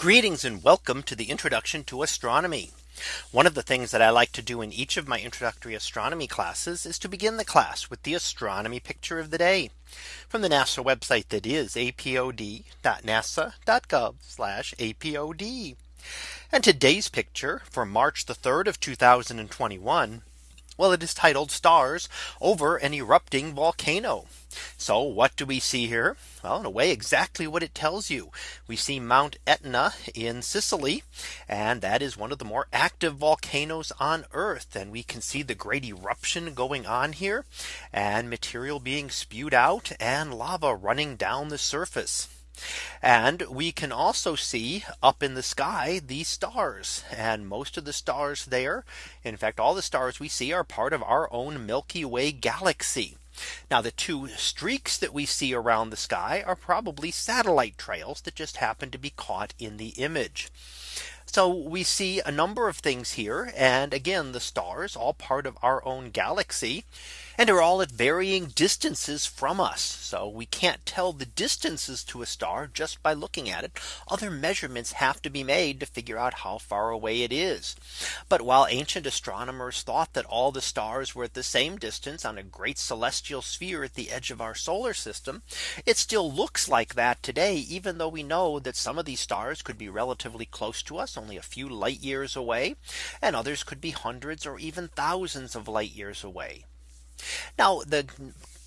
Greetings and welcome to the introduction to astronomy. One of the things that I like to do in each of my introductory astronomy classes is to begin the class with the astronomy picture of the day from the NASA website that is apod.nasa.gov apod. And today's picture for March the 3rd of 2021. Well, it is titled stars over an erupting volcano. So what do we see here? Well, in a way, exactly what it tells you. We see Mount Etna in Sicily. And that is one of the more active volcanoes on Earth. And we can see the great eruption going on here and material being spewed out and lava running down the surface. And we can also see up in the sky these stars and most of the stars there. In fact, all the stars we see are part of our own Milky Way galaxy. Now the two streaks that we see around the sky are probably satellite trails that just happen to be caught in the image. So we see a number of things here. And again, the stars all part of our own galaxy and are all at varying distances from us. So we can't tell the distances to a star just by looking at it. Other measurements have to be made to figure out how far away it is. But while ancient astronomers thought that all the stars were at the same distance on a great celestial sphere at the edge of our solar system, it still looks like that today, even though we know that some of these stars could be relatively close to us, only a few light years away, and others could be hundreds or even thousands of light years away. Now the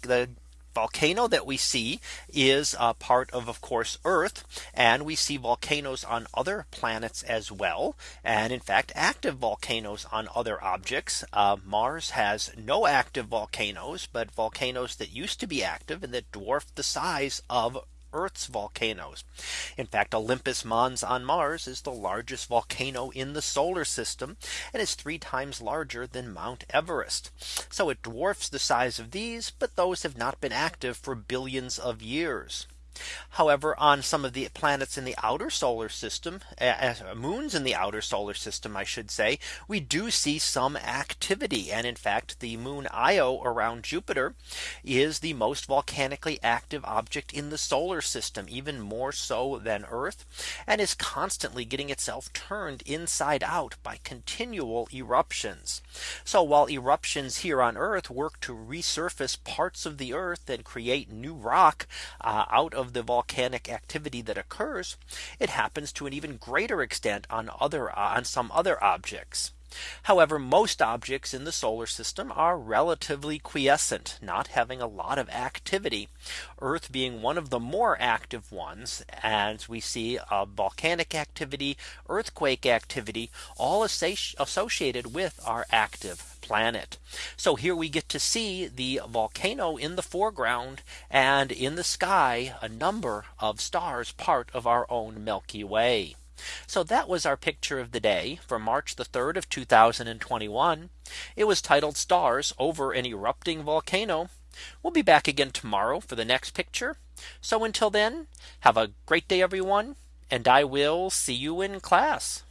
the volcano that we see is a part of of course Earth and we see volcanoes on other planets as well and in fact active volcanoes on other objects uh, Mars has no active volcanoes but volcanoes that used to be active and that dwarf the size of Earth's volcanoes. In fact, Olympus Mons on Mars is the largest volcano in the solar system and is three times larger than Mount Everest. So it dwarfs the size of these, but those have not been active for billions of years. However, on some of the planets in the outer solar system, uh, moons in the outer solar system, I should say, we do see some activity. And in fact, the moon Io around Jupiter is the most volcanically active object in the solar system, even more so than Earth, and is constantly getting itself turned inside out by continual eruptions. So while eruptions here on Earth work to resurface parts of the Earth and create new rock uh, out of of the volcanic activity that occurs, it happens to an even greater extent on other on some other objects. However, most objects in the solar system are relatively quiescent, not having a lot of activity. Earth being one of the more active ones, as we see uh, volcanic activity, earthquake activity, all associated with our active planet. So here we get to see the volcano in the foreground and in the sky a number of stars part of our own Milky Way. So that was our picture of the day for March the 3rd of 2021. It was titled stars over an erupting volcano. We'll be back again tomorrow for the next picture. So until then, have a great day, everyone. And I will see you in class.